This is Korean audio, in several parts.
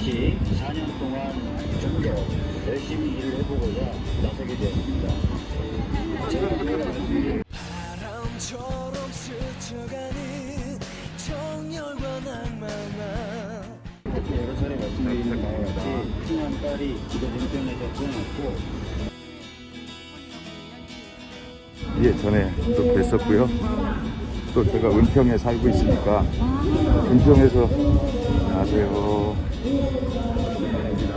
다시 4년 동안 좀 더 열심히 일을 해보고자 나서게 되었습니다. 제가 바람처럼 스쳐가는 정열과 낭만아 여러 차례 말씀드린 바와 같이 친한 딸이 이곳 은평에서 태어났고 예, 전에 또 뵀었고요. 또 제가 은평에 살고 있으니까 은평에서 안녕하세요. 감사합니다.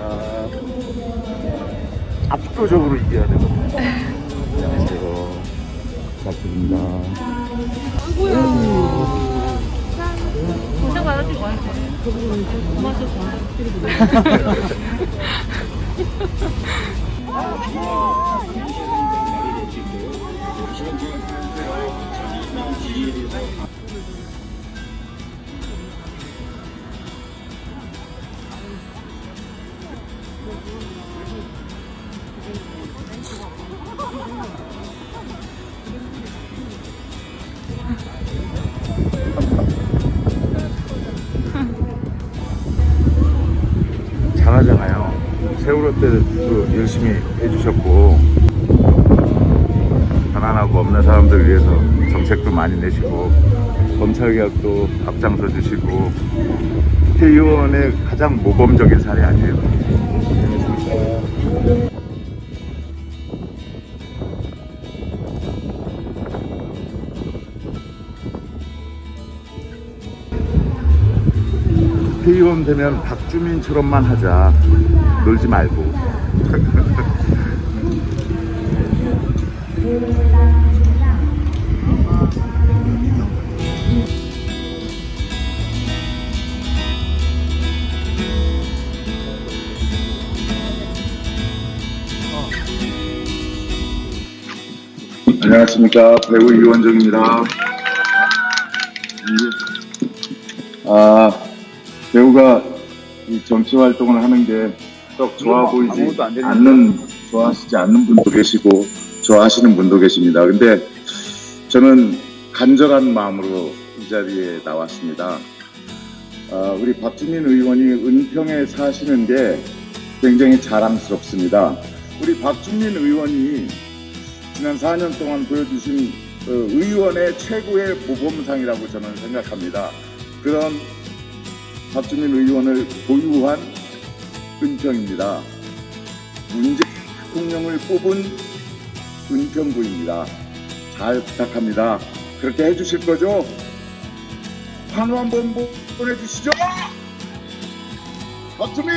압도적으로 이겨야 되거든요. 안녕하세요. 부탁드립니다. 고생 많으신 것 같아요. 고맙습니다. 잘 하잖아요. 세월호 때도 열심히 해주셨고 가난하고 없는 사람들 위해서 정책도 많이 내시고 검찰개혁도 앞장서 주시고 국회의원의 가장 모범적인 사례 아니에요. 국회의원 되면 박주민처럼만 하자. 놀지 말고. 안녕하십니까 배우 이원정입니다. 아 배우가 이 정치 활동을 하는 게 썩 좋아 보이지 않는 좋아하시지 않는 분도 계시고 좋아하시는 분도 계십니다. 근데 저는 간절한 마음으로 이 자리에 나왔습니다. 아, 우리 박주민 의원이 은평에 사시는 게 굉장히 자랑스럽습니다. 우리 박주민 의원이 지난 4년 동안 보여주신 그 의원의 최고의 모범상이라고 저는 생각합니다. 그런 박주민 의원을 보유한 은평입니다. 문재인 대통령을 뽑은 은평구입니다. 잘 부탁합니다. 그렇게 해주실 거죠? 환호 한번 보- 보내주시죠! 박주민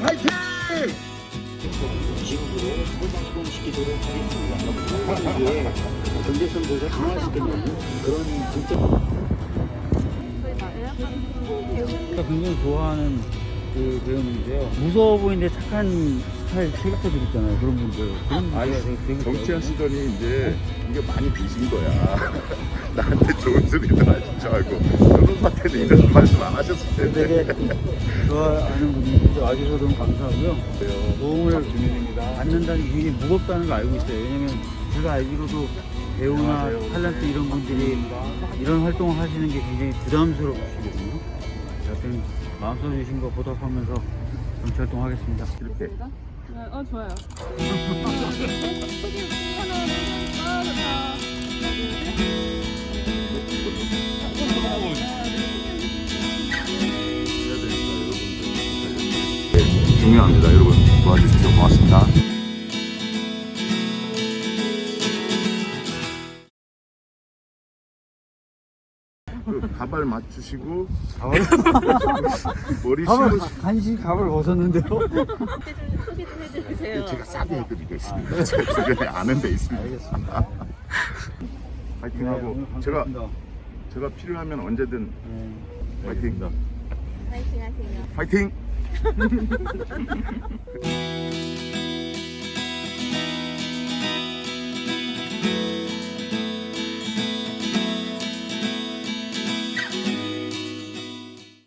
화이팅! 지역으로 포장시키도록 하겠습니다. 이게 더 강화시키는 그런 정책 제가 굉장히 좋아하는 그 배우인데요. 무서워 보이는데 착한 스타일 캐릭터들 있잖아요. 그런 분들. 그런 되게 정치하시더니 이제 이게 많이 빚은 거야. 나한테 좋은 소리도 하실 줄 알고 변호사한테는 이런 말씀 안 하셨을 텐데. 되게 좋아하는 분들이 와주셔서 너무 감사하고요. 도움을 받는다는 게 굉장히 무겁다는 걸 알고 있어요. 왜냐면 제가 알기로도 배우나 탤런트 이런 분들이 이런 활동을 하시는 게 굉장히 부담스러우시거 든요. 여튼 마음 써 주신 거 보답하면서 정치 활동하겠습니다. 이렇게 네, 어, 좋아요. 중요합니다. 여러분 도와주십시오. 고맙습니다. 그 가발 맞추시고 머리 가발, 심으시 간신히 가발 벗었는데요. 소개 좀 해주세요. 제가 싸게 해드리겠습니다. 제가 주변에 아는 데 있습니다. 알겠습니다. 파이팅하고 네, 제가. 제가 필요하면 언제든 네. 파이팅. 파이팅 하세요. 파이팅.